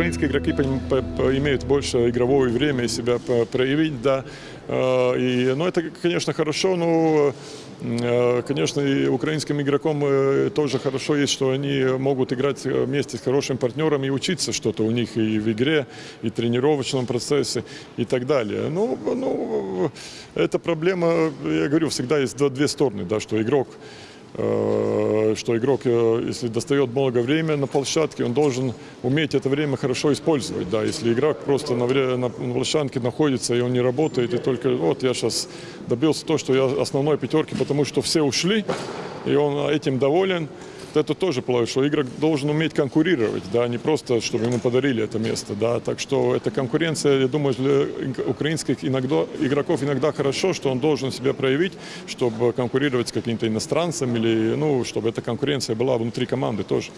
украинские игроки имеют больше игрового время себя проявить, да. Э, И, ну, это, конечно, хорошо, но, э, конечно, и украинским игрокам э, тоже хорошо есть, что они могут играть э, вместе с хорошим партнером и учиться что-то у них и в игре, и в тренировочном процессе, и так далее. Ну, ну, эта проблема, я говорю, всегда есть две стороны, да, что игрок э, что игрок, э, если достает много времени на площадке, он должен уметь это время хорошо использовать. Да. Если игрок просто на, вре- на площадке находится и он не работает, и только вот я сейчас добился то, что я основной пятерки, потому что все ушли, и он этим доволен, это тоже плохо, что игрок должен уметь конкурировать, да, не просто, чтобы ему подарили это место, да, так что эта конкуренция, я думаю, для украинских иногда, игроков иногда хорошо, что он должен себя проявить, чтобы конкурировать с каким-то иностранцем или, ну, чтобы эта конкуренция была внутри команды тоже.